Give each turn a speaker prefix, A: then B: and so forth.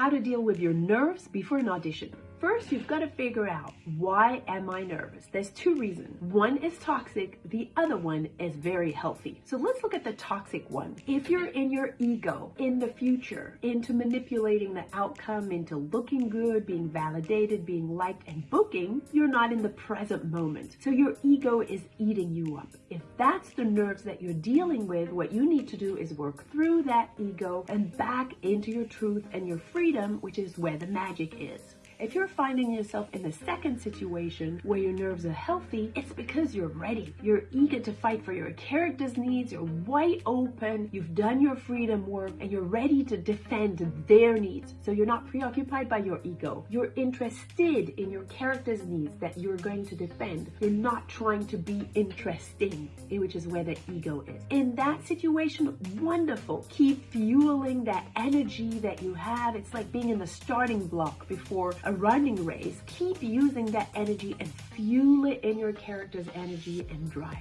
A: how to deal with your nerves before an audition. First, you've got to figure out why am I nervous? There's two reasons. One is toxic, the other one is very healthy. So let's look at the toxic one. If you're in your ego, in the future, into manipulating the outcome, into looking good, being validated, being liked, and booking, you're not in the present moment. So your ego is eating you up. If that's the nerves that you're dealing with, what you need to do is work through that ego and back into your truth and your freedom, which is where the magic is. If you're finding yourself in the second situation where your nerves are healthy, it's because you're ready. You're eager to fight for your character's needs, you're wide open, you've done your freedom work, and you're ready to defend their needs. So you're not preoccupied by your ego. You're interested in your character's needs that you're going to defend. You're not trying to be interesting, which is where the ego is. In that situation, wonderful. Keep fueling that energy that you have. It's like being in the starting block before a running race, keep using that energy and fuel it in your character's energy and drive.